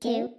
two,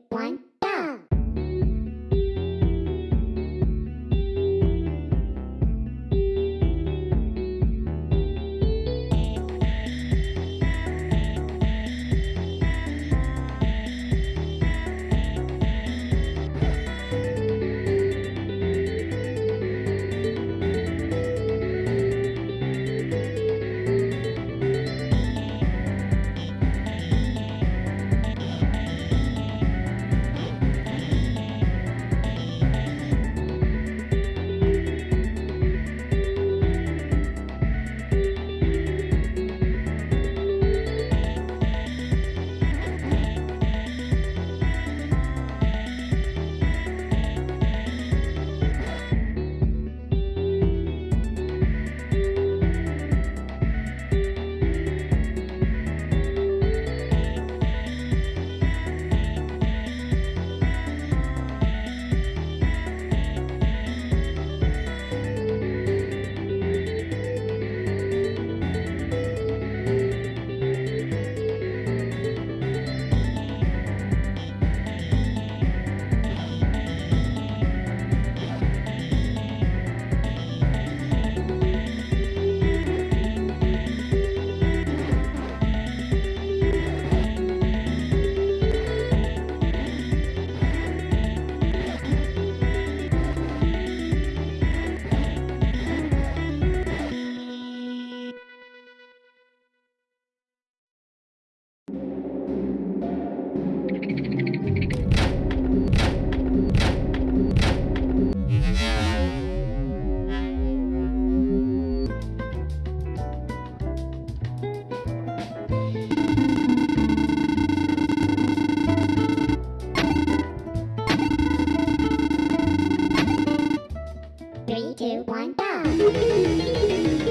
two, one, go!